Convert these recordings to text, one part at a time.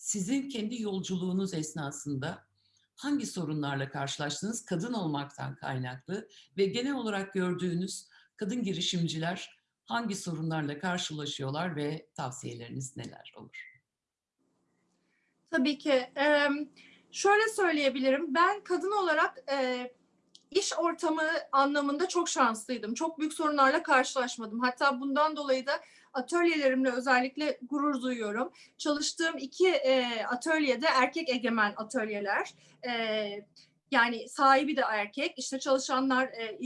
sizin kendi yolculuğunuz esnasında hangi sorunlarla karşılaştınız kadın olmaktan kaynaklı ve genel olarak gördüğünüz kadın girişimciler hangi sorunlarla karşılaşıyorlar ve tavsiyeleriniz neler olur? Tabii ki. Şöyle söyleyebilirim. Ben kadın olarak iş ortamı anlamında çok şanslıydım. Çok büyük sorunlarla karşılaşmadım. Hatta bundan dolayı da atölyelerimle özellikle gurur duyuyorum. Çalıştığım iki e, atölyede erkek egemen atölyeler. E, yani sahibi de erkek, işte çalışanlar, e,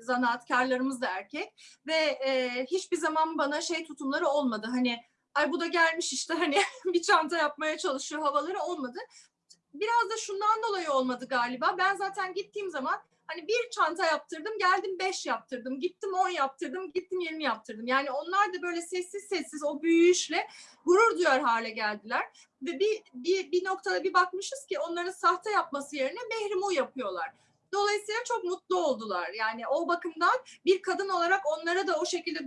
zanaatkarlarımız da erkek ve e, hiçbir zaman bana şey tutumları olmadı. Hani ay bu da gelmiş işte hani bir çanta yapmaya çalışıyor havaları olmadı. Biraz da şundan dolayı olmadı galiba. Ben zaten gittiğim zaman Hani bir çanta yaptırdım, geldim beş yaptırdım, gittim on yaptırdım, gittim yirmi yaptırdım. Yani onlar da böyle sessiz sessiz o büyüyüşle gurur duyar hale geldiler. Ve bir, bir, bir noktada bir bakmışız ki onların sahte yapması yerine mehrimu yapıyorlar. Dolayısıyla çok mutlu oldular. Yani o bakımdan bir kadın olarak onlara da o şekilde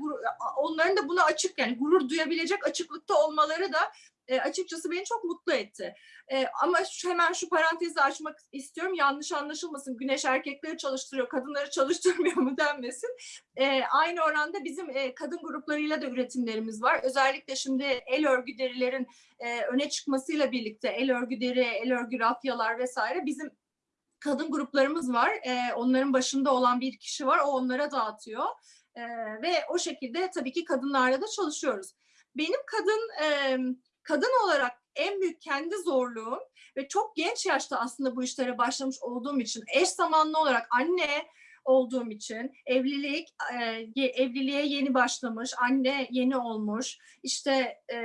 onların da buna açık yani gurur duyabilecek açıklıkta olmaları da e, açıkçası beni çok mutlu etti. E, ama şu, hemen şu parantezi açmak istiyorum. Yanlış anlaşılmasın. Güneş erkekleri çalıştırıyor, kadınları çalıştırmıyor mu denmesin. E, aynı oranda bizim e, kadın gruplarıyla da üretimlerimiz var. Özellikle şimdi el örgü derilerin e, öne çıkmasıyla birlikte el örgü deri, el örgü rafyalar vesaire bizim kadın gruplarımız var. E, onların başında olan bir kişi var. O onlara dağıtıyor. E, ve o şekilde tabii ki kadınlarla da çalışıyoruz. Benim kadın e, kadın olarak en büyük kendi zorluğum ve çok genç yaşta aslında bu işlere başlamış olduğum için eş zamanlı olarak anne olduğum için evlilik e, evliliğe yeni başlamış anne yeni olmuş işte e,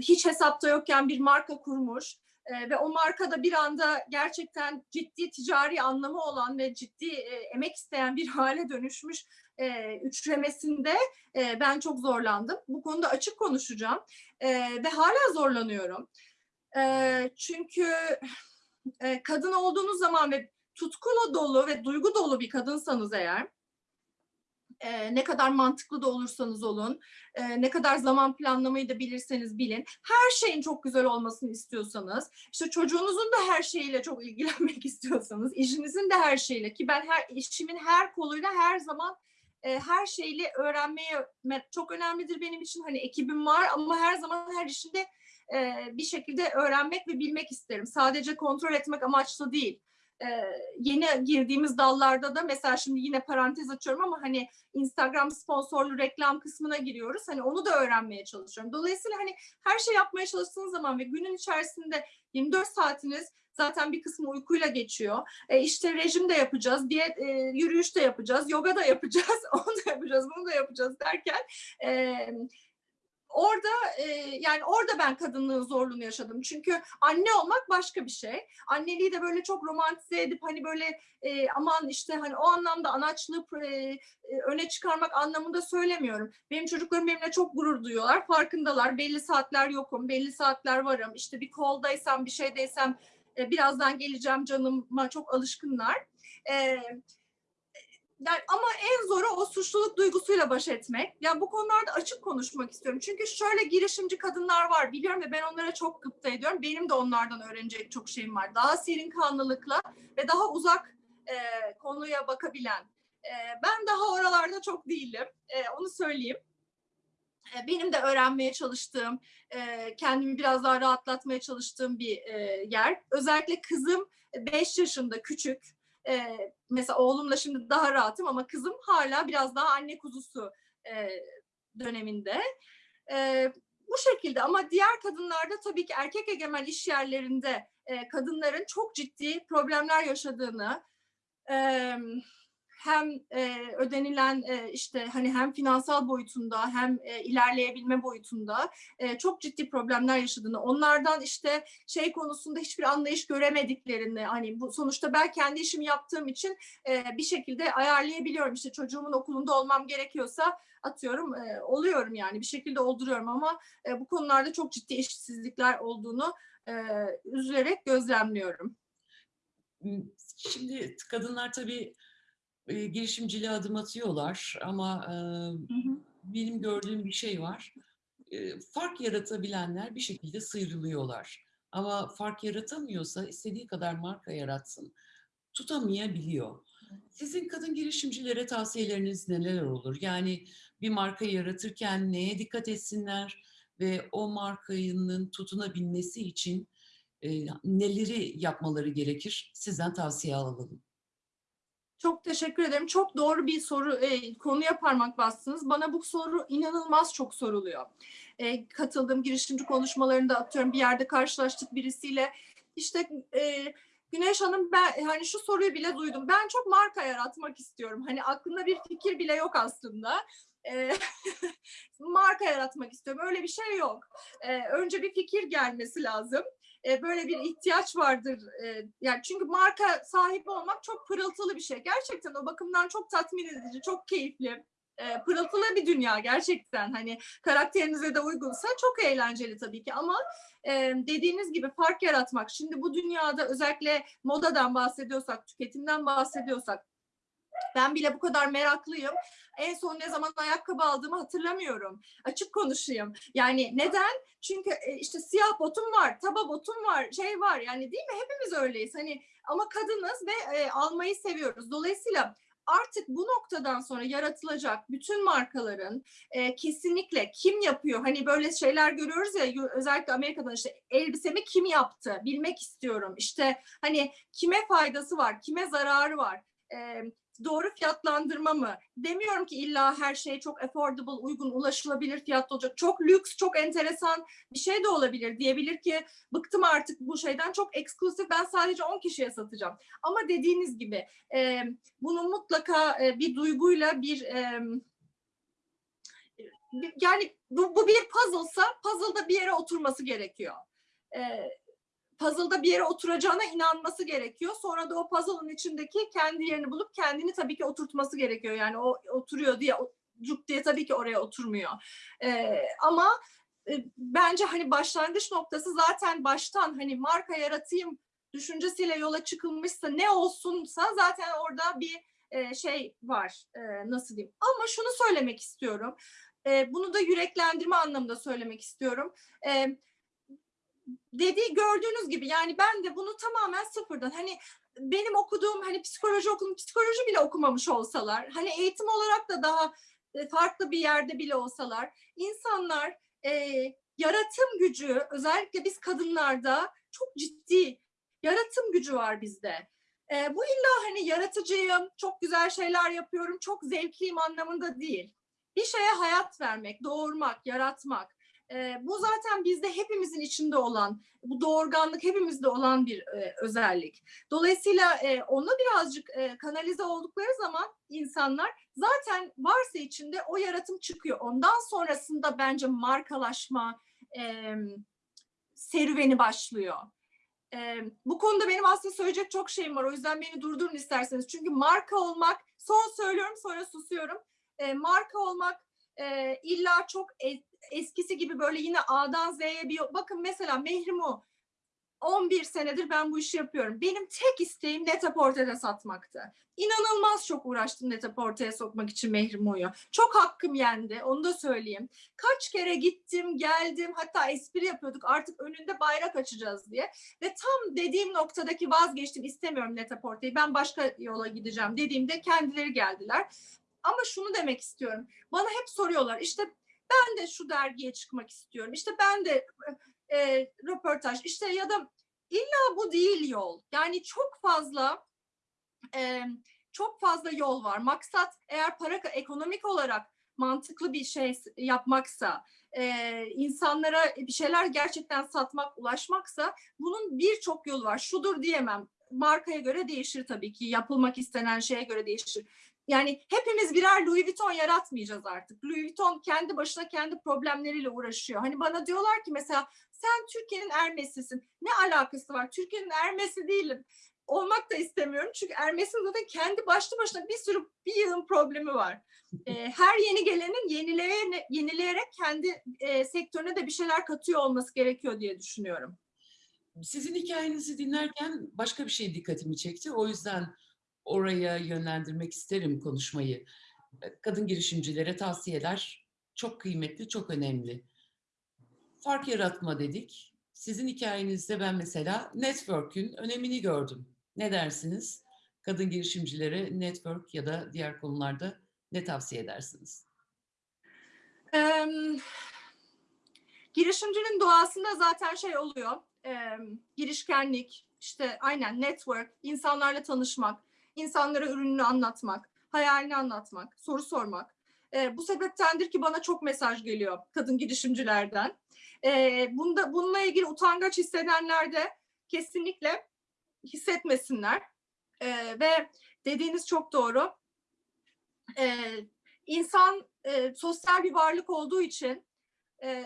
hiç hesapta yokken bir marka kurmuş e, ve o markada bir anda gerçekten ciddi ticari anlamı olan ve ciddi e, emek isteyen bir hale dönüşmüş e, üçlemesinde e, ben çok zorlandım. Bu konuda açık konuşacağım e, ve hala zorlanıyorum. E, çünkü e, kadın olduğunuz zaman ve tutkulu dolu ve duygu dolu bir kadınsanız eğer e, ne kadar mantıklı da olursanız olun, e, ne kadar zaman planlamayı da bilirseniz bilin, her şeyin çok güzel olmasını istiyorsanız, işte çocuğunuzun da her şeyiyle çok ilgilenmek istiyorsanız, işinizin de her şeyle ki ben her işimin her koluyla her zaman e, her şeyle öğrenmeye çok önemlidir benim için. Hani ekibim var ama her zaman her işinde e, bir şekilde öğrenmek ve bilmek isterim. Sadece kontrol etmek amaçlı değil. E, yeni girdiğimiz dallarda da mesela şimdi yine parantez açıyorum ama hani Instagram sponsorlu reklam kısmına giriyoruz. Hani onu da öğrenmeye çalışıyorum. Dolayısıyla hani her şey yapmaya çalıştığınız zaman ve günün içerisinde 24 saatiniz Zaten bir kısmı uykuyla geçiyor. E işte rejim de yapacağız, diyet, e, yürüyüş de yapacağız, yoga da yapacağız, onu da yapacağız, bunu da yapacağız derken e, orada e, yani orada ben kadınlığın zorluğunu yaşadım. Çünkü anne olmak başka bir şey. Anneliği de böyle çok romantize edip hani böyle e, aman işte hani o anlamda anaçlığı e, e, öne çıkarmak anlamında söylemiyorum. Benim çocuklarım benimle çok gurur duyuyorlar. Farkındalar. Belli saatler yokum, belli saatler varım. İşte bir koldaysam, bir şeydeysem e, birazdan geleceğim canıma çok alışkınlar. E, yani ama en zoru o suçluluk duygusuyla baş etmek. Yani bu konularda açık konuşmak istiyorum. Çünkü şöyle girişimci kadınlar var biliyorum ve ben onlara çok gıpta ediyorum. Benim de onlardan öğrenecek çok şeyim var. Daha serin kanlılıkla ve daha uzak e, konuya bakabilen. E, ben daha oralarda çok değilim. E, onu söyleyeyim benim de öğrenmeye çalıştığım, kendimi biraz daha rahatlatmaya çalıştığım bir yer. Özellikle kızım 5 yaşında küçük. Mesela oğlumla şimdi daha rahatım ama kızım hala biraz daha anne kuzusu döneminde. Bu şekilde ama diğer kadınlarda tabii ki erkek egemen iş yerlerinde kadınların çok ciddi problemler yaşadığını, hem e, ödenilen e, işte hani hem finansal boyutunda hem e, ilerleyebilme boyutunda e, çok ciddi problemler yaşadığını, onlardan işte şey konusunda hiçbir anlayış göremediklerini, hani bu sonuçta ben kendi işimi yaptığım için e, bir şekilde ayarlayabiliyorum. İşte çocuğumun okulunda olmam gerekiyorsa atıyorum e, oluyorum yani bir şekilde olduruyorum ama e, bu konularda çok ciddi eşitsizlikler olduğunu e, üzülerek gözlemliyorum. Şimdi kadınlar tabii e, girişimciliğe adım atıyorlar ama e, hı hı. benim gördüğüm bir şey var. E, fark yaratabilenler bir şekilde sıyrılıyorlar. Ama fark yaratamıyorsa istediği kadar marka yaratsın, tutamayabiliyor. Sizin kadın girişimcilere tavsiyeleriniz neler olur? Yani bir marka yaratırken neye dikkat etsinler ve o markanın tutunabilmesi için e, neleri yapmaları gerekir? Sizden tavsiye alalım. Çok teşekkür ederim. Çok doğru bir soru, e, konuya parmak bastınız. Bana bu soru inanılmaz çok soruluyor. E, katıldığım girişimci konuşmalarında atıyorum bir yerde karşılaştık birisiyle. İşte e, Güneş Hanım ben hani şu soruyu bile duydum. Ben çok marka yaratmak istiyorum. Hani aklında bir fikir bile yok aslında. E, marka yaratmak istiyorum. Öyle bir şey yok. E, önce bir fikir gelmesi lazım e, böyle bir ihtiyaç vardır. E, yani çünkü marka sahibi olmak çok pırıltılı bir şey. Gerçekten o bakımdan çok tatmin edici, çok keyifli. E, pırıltılı bir dünya gerçekten. Hani karakterinize de uygunsa çok eğlenceli tabii ki ama e, dediğiniz gibi fark yaratmak. Şimdi bu dünyada özellikle modadan bahsediyorsak, tüketimden bahsediyorsak ben bile bu kadar meraklıyım. En son ne zaman ayakkabı aldığımı hatırlamıyorum. Açık konuşayım. Yani neden? Çünkü e, işte siyah botum var, taba botum var, şey var. Yani değil mi? Hepimiz öyleyiz. Hani ama kadınız ve e, almayı seviyoruz. Dolayısıyla artık bu noktadan sonra yaratılacak bütün markaların e, kesinlikle kim yapıyor? Hani böyle şeyler görüyoruz ya özellikle Amerika'dan işte elbisemi kim yaptı? Bilmek istiyorum. İşte hani kime faydası var? Kime zararı var? E, doğru fiyatlandırma mı? Demiyorum ki illa her şey çok affordable, uygun, ulaşılabilir fiyatlı olacak. Çok lüks, çok enteresan bir şey de olabilir. Diyebilir ki bıktım artık bu şeyden çok eksklusif ben sadece 10 kişiye satacağım. Ama dediğiniz gibi e, bunu mutlaka e, bir duyguyla bir e, yani bu, bu bir puzzle'sa puzzle'da bir yere oturması gerekiyor. E, puzzle'da bir yere oturacağına inanması gerekiyor. Sonra da o puzzle'ın içindeki kendi yerini bulup kendini tabii ki oturtması gerekiyor. Yani o oturuyor diye cuk diye tabii ki oraya oturmuyor. Ee, ama e, bence hani başlangıç noktası zaten baştan hani marka yaratayım düşüncesiyle yola çıkılmışsa ne olsunsa zaten orada bir e, şey var e, nasıl diyeyim. Ama şunu söylemek istiyorum. E, bunu da yüreklendirme anlamında söylemek istiyorum. E, dediği gördüğünüz gibi yani ben de bunu tamamen sıfırdan hani benim okuduğum hani psikoloji okudum psikoloji bile okumamış olsalar hani eğitim olarak da daha e, farklı bir yerde bile olsalar insanlar e, yaratım gücü özellikle biz kadınlarda çok ciddi yaratım gücü var bizde. E, bu illa hani yaratıcıyım, çok güzel şeyler yapıyorum, çok zevkliyim anlamında değil. Bir şeye hayat vermek, doğurmak, yaratmak. E, bu zaten bizde hepimizin içinde olan, bu doğurganlık hepimizde olan bir e, özellik. Dolayısıyla e, ona birazcık e, kanalize oldukları zaman insanlar zaten varsa içinde o yaratım çıkıyor. Ondan sonrasında bence markalaşma e, serüveni başlıyor. E, bu konuda benim aslında söyleyecek çok şeyim var. O yüzden beni durdurun isterseniz. Çünkü marka olmak, son söylüyorum sonra susuyorum. E, marka olmak e, illa çok eskisi gibi böyle yine A'dan Z'ye bir bakın mesela Mehrimu 11 senedir ben bu işi yapıyorum. Benim tek isteğim Netaporte'de satmaktı. İnanılmaz çok uğraştım Netaporte'ye sokmak için Mehrimu'yu. Çok hakkım yendi, onu da söyleyeyim. Kaç kere gittim, geldim, hatta espri yapıyorduk artık önünde bayrak açacağız diye. Ve tam dediğim noktadaki vazgeçtim, istemiyorum Netaporte'yi, ben başka yola gideceğim dediğimde kendileri geldiler. Ama şunu demek istiyorum. Bana hep soruyorlar işte ben de şu dergiye çıkmak istiyorum. İşte ben de e, röportaj işte ya da illa bu değil yol. Yani çok fazla e, çok fazla yol var. Maksat eğer para ekonomik olarak mantıklı bir şey yapmaksa, e, insanlara bir şeyler gerçekten satmak, ulaşmaksa bunun birçok yolu var. Şudur diyemem. Markaya göre değişir tabii ki. Yapılmak istenen şeye göre değişir. Yani hepimiz birer Louis Vuitton yaratmayacağız artık. Louis Vuitton kendi başına kendi problemleriyle uğraşıyor. Hani bana diyorlar ki mesela sen Türkiye'nin Ermesi'sin. Ne alakası var? Türkiye'nin Ermesi değilim. Olmak da istemiyorum. Çünkü Ermes'in zaten kendi başlı başına bir sürü bir yığın problemi var. E, her yeni gelenin yenileyerek, yenileyerek kendi e, sektörüne de bir şeyler katıyor olması gerekiyor diye düşünüyorum. Sizin hikayenizi dinlerken başka bir şey dikkatimi çekti. O yüzden oraya yönlendirmek isterim konuşmayı. Kadın girişimcilere tavsiyeler çok kıymetli, çok önemli. Fark yaratma dedik. Sizin hikayenizde ben mesela network'ün önemini gördüm. Ne dersiniz? Kadın girişimcilere network ya da diğer konularda ne tavsiye edersiniz? Eee, girişimcinin doğasında zaten şey oluyor. eee, girişkenlik, işte aynen network, insanlarla tanışmak, insanlara ürününü anlatmak, hayalini anlatmak, soru sormak. Eee, bu sebeptendir ki bana çok mesaj geliyor kadın girişimcilerden. Eee, bunda bununla ilgili utangaç hissedenler de kesinlikle hissetmesinler. Eee, ve dediğiniz çok doğru. Eee, insan e, sosyal bir varlık olduğu için e,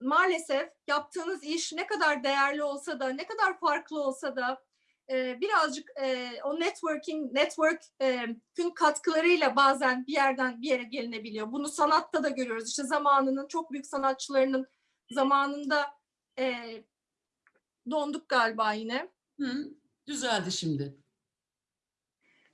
maalesef yaptığınız iş ne kadar değerli olsa da, ne kadar farklı olsa da e, birazcık e, o networking, network'ün katkılarıyla bazen bir yerden bir yere gelinebiliyor. Bunu sanatta da görüyoruz. İşte zamanının çok büyük sanatçılarının zamanında e, donduk galiba yine. Hı, düzeldi şimdi.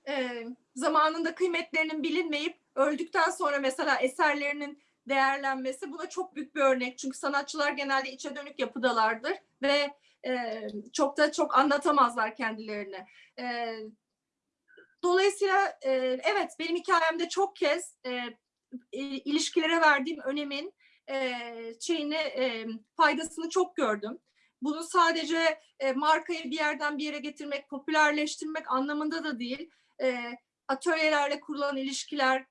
e, zamanında kıymetlerinin bilinmeyip öldükten sonra mesela eserlerinin değerlenmesi buna çok büyük bir örnek. Çünkü sanatçılar genelde içe dönük yapıdalardır ve e, çok da çok anlatamazlar kendilerini. E, dolayısıyla e, evet benim hikayemde çok kez e, ilişkilere verdiğim önemin e, şeyini e, faydasını çok gördüm. Bunu sadece e, markayı bir yerden bir yere getirmek, popülerleştirmek anlamında da değil. E, atölyelerle kurulan ilişkiler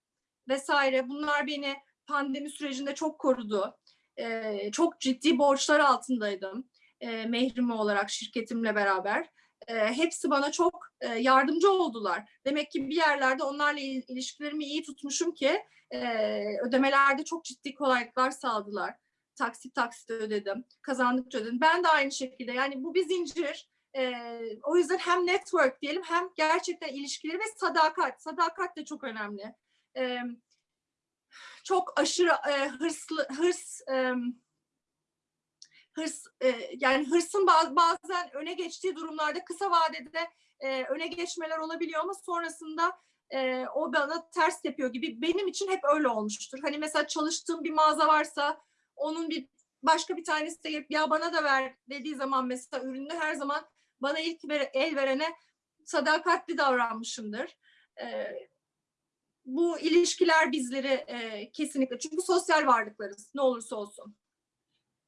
vesaire bunlar beni pandemi sürecinde çok korudu. E, çok ciddi borçlar altındaydım e, Mehrimi olarak şirketimle beraber. E, hepsi bana çok e, yardımcı oldular. Demek ki bir yerlerde onlarla il- ilişkilerimi iyi tutmuşum ki e, ödemelerde çok ciddi kolaylıklar sağladılar. Taksit taksit ödedim, kazandıkça ödedim. Ben de aynı şekilde yani bu bir zincir. E, o yüzden hem network diyelim hem gerçekten ilişkileri ve sadakat. Sadakat de çok önemli. E, çok aşırı e, hırslı hırs e, hırs e, yani hırsın baz- bazen öne geçtiği durumlarda kısa vadede e, öne geçmeler olabiliyor ama sonrasında e, o bana ters yapıyor gibi benim için hep öyle olmuştur. Hani mesela çalıştığım bir mağaza varsa onun bir başka bir tanesi de ya bana da ver dediği zaman mesela ürünü her zaman bana ilk ver- el verene sadakatli davranmışımdır. E, bu ilişkiler bizleri e, kesinlikle çünkü sosyal varlıklarız ne olursa olsun.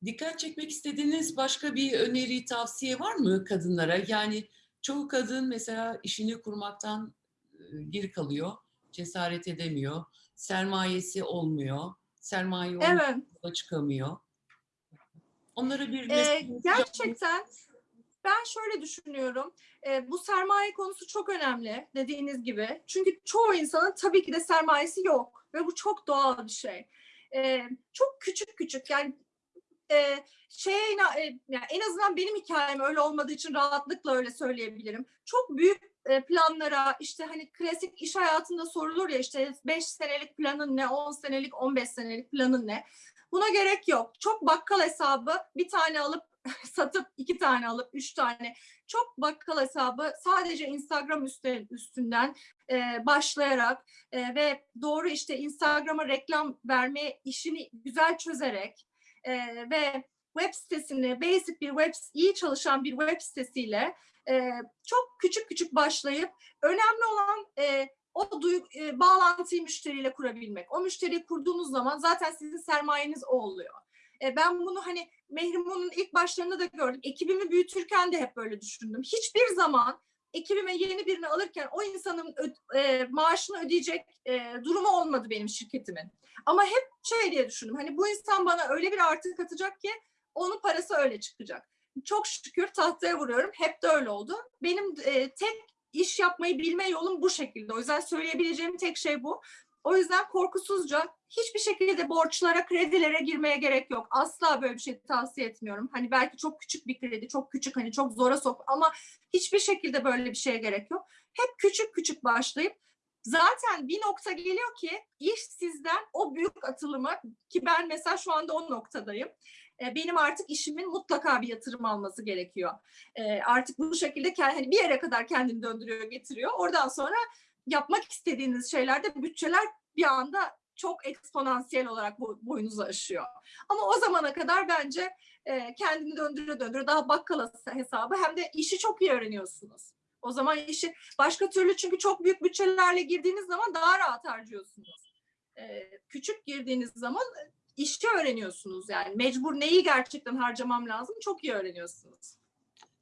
Dikkat çekmek istediğiniz başka bir öneri, tavsiye var mı kadınlara? Yani çoğu kadın mesela işini kurmaktan e, geri kalıyor, cesaret edemiyor, sermayesi olmuyor, sermaye Evet. çıkamıyor. Onlara bir Ee, gerçekten ben şöyle düşünüyorum. Ee, bu sermaye konusu çok önemli dediğiniz gibi. Çünkü çoğu insanın tabii ki de sermayesi yok ve bu çok doğal bir şey. Ee, çok küçük küçük yani e, şey yani en azından benim hikayem öyle olmadığı için rahatlıkla öyle söyleyebilirim. Çok büyük e, planlara işte hani klasik iş hayatında sorulur ya işte 5 senelik planın ne, 10 senelik, 15 senelik planın ne? Buna gerek yok. Çok bakkal hesabı bir tane alıp satıp iki tane alıp üç tane çok bakkal hesabı sadece Instagram üstünden e, başlayarak e, ve doğru işte Instagram'a reklam verme işini güzel çözerek e, ve web sitesini basic bir web iyi çalışan bir web sitesiyle e, çok küçük küçük başlayıp önemli olan e, o duyu, e, bağlantıyı müşteriyle kurabilmek. O müşteriyi kurduğunuz zaman zaten sizin sermayeniz o oluyor. E, ben bunu hani Mehrimun'un ilk başlarında da gördüm. Ekibimi büyütürken de hep böyle düşündüm. Hiçbir zaman ekibime yeni birini alırken o insanın e, maaşını ödeyecek e, durumu olmadı benim şirketimin. Ama hep şey diye düşündüm. Hani bu insan bana öyle bir artı katacak ki onun parası öyle çıkacak. Çok şükür tahtaya vuruyorum. Hep de öyle oldu. Benim e, tek iş yapmayı bilme yolum bu şekilde. O yüzden söyleyebileceğim tek şey bu. O yüzden korkusuzca hiçbir şekilde borçlara, kredilere girmeye gerek yok. Asla böyle bir şey tavsiye etmiyorum. Hani belki çok küçük bir kredi, çok küçük hani çok zora sok ama hiçbir şekilde böyle bir şeye gerek yok. Hep küçük küçük başlayıp zaten bir nokta geliyor ki iş sizden o büyük atılımı ki ben mesela şu anda o noktadayım. E, Benim artık işimin mutlaka bir yatırım alması gerekiyor. E, Artık bu şekilde hani bir yere kadar kendini döndürüyor, getiriyor. Oradan sonra yapmak istediğiniz şeylerde bütçeler bir anda çok eksponansiyel olarak boy- boyunuzu aşıyor. Ama o zamana kadar bence e, kendini döndüre döndüre daha bakkala hesabı hem de işi çok iyi öğreniyorsunuz. O zaman işi başka türlü çünkü çok büyük bütçelerle girdiğiniz zaman daha rahat harcıyorsunuz. E, küçük girdiğiniz zaman işi öğreniyorsunuz yani mecbur neyi gerçekten harcamam lazım çok iyi öğreniyorsunuz.